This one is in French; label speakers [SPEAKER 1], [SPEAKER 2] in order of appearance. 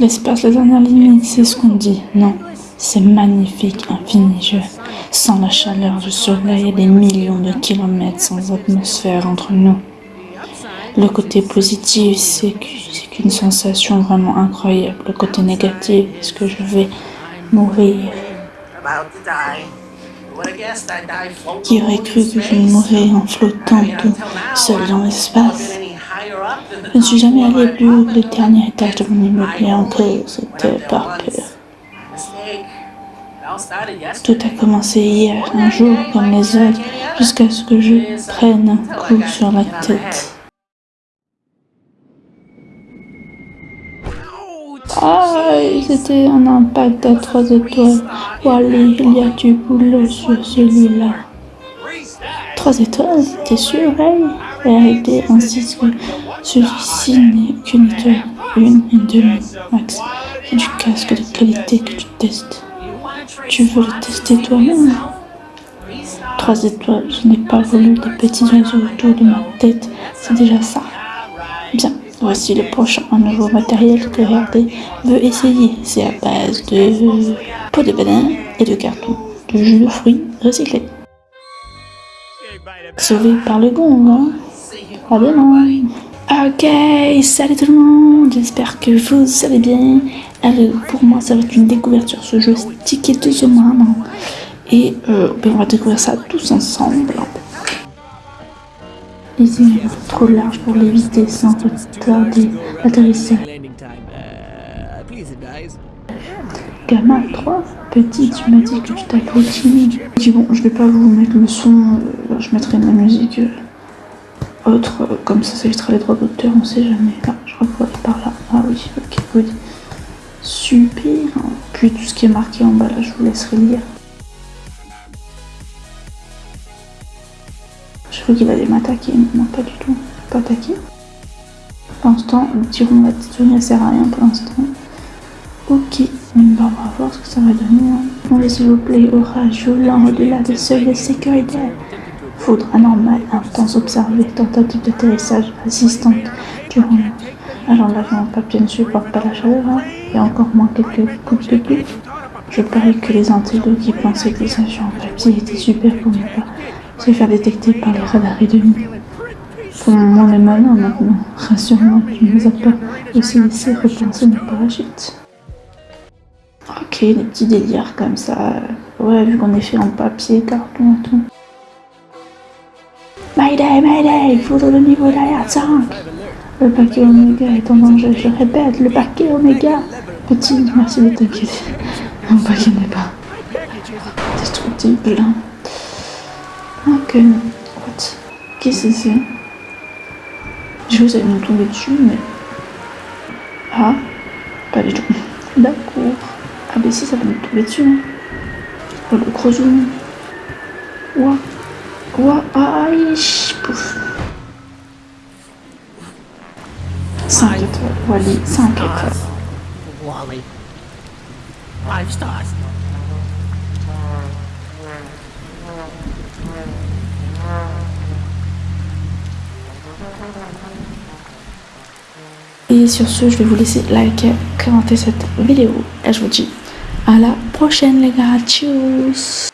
[SPEAKER 1] L'espace, la dernière limite, c'est ce qu'on dit. Non, c'est magnifique, infini jeu. Sans la chaleur du soleil et des millions de kilomètres sans atmosphère entre nous. Le côté positif, c'est qu'une sensation vraiment incroyable. Le côté négatif, c'est que je vais mourir? Qui aurait cru que je mourrais en flottant tout seul dans l'espace? Je ne suis jamais allé plus haut que le dernier étage de mon immeuble et encore, c'était par peur. Tout a commencé hier, un jour comme les autres, jusqu'à ce que je prenne un coup sur la tête. Aïe, c'était un impact à trois étoiles. Wally, il y a du boulot sur celui-là. Trois étoiles, t'es sûr, hey? Arrêtez, insiste que celui-ci n'est qu'une étoile. Une et demi, max. C'est du casque de qualité que tu testes. Tu veux le tester toi-même? Trois étoiles, je n'ai pas voulu des petits oiseaux autour de ma tête. C'est déjà ça. Bien. Voici le prochain nouveau matériel que Hervé veut essayer. C'est à base de peau de banane et de carton, de jus de fruits recyclés. Sauvé par le gong, hein À demain Ok, salut tout le monde, j'espère que vous allez bien. Alors, pour moi, ça va être une découverte sur ce jeu Sticky to the Man. Et euh, ben, on va découvrir ça tous ensemble. Ici, est trop large pour l'éviter sans retarder l'atterrissage. Gamma 3, petit, tu m'as dit que tu Timmy. Je dis bon, je vais pas vous mettre le son, euh, je mettrai de la musique euh, autre, euh, comme ça, ça évitera les droits d'auteur, on sait jamais. Ah, je crois qu'on va par là. Ah oui, ok, good. Super. Puis tout ce qui est marqué en bas là, je vous laisserai lire. Je crois qu'il allait m'attaquer, mais non pas du tout. Pas attaquer. Pour l'instant, le petit rond ne sert à rien pour l'instant. Ok, on va voir ce que ça va donner. On va s'il vous plaît, orage violent au-delà des seuils de sécurité. Foudre anormale, intense observée, tentative d'atterrissage assistante durant Alors l'avion en papier ne supporte pas la chaleur hein. et encore moins quelques coups de pluie. Je parie que les intellos qui pensaient que les avions en papier étaient super pour ne pas se faire détecter par les radars ennemis. Pour moi, les malins maintenant. Rassure-moi, tu ne nous as pas aussi laissé repenser nos parachutes. Ok, des petits délires comme ça. Ouais, vu qu'on est fait en papier, carton et tout. Mayday, Mayday, foudre le niveau derrière 5. Le paquet Oméga est en danger, je répète, le paquet Oméga. Petit, merci de t'inquiéter. Mon paquet n'est pas destructible. Ok, what? Qu'est-ce que c'est? Je vous allez nous tomber dessus, mais... Ah, pas du tout. D'accord. Ah si, ça va nous tomber dessus. Hein. Oh, le gros zoom. Ouah. Ouah, aïe, pouf. 5 étoiles, Wally, 5 étoiles.
[SPEAKER 2] Wally. 5 stars.
[SPEAKER 1] Et sur ce, je vais vous laisser liker, commenter cette vidéo. Et je vous dis à la prochaine les gars. Tchuss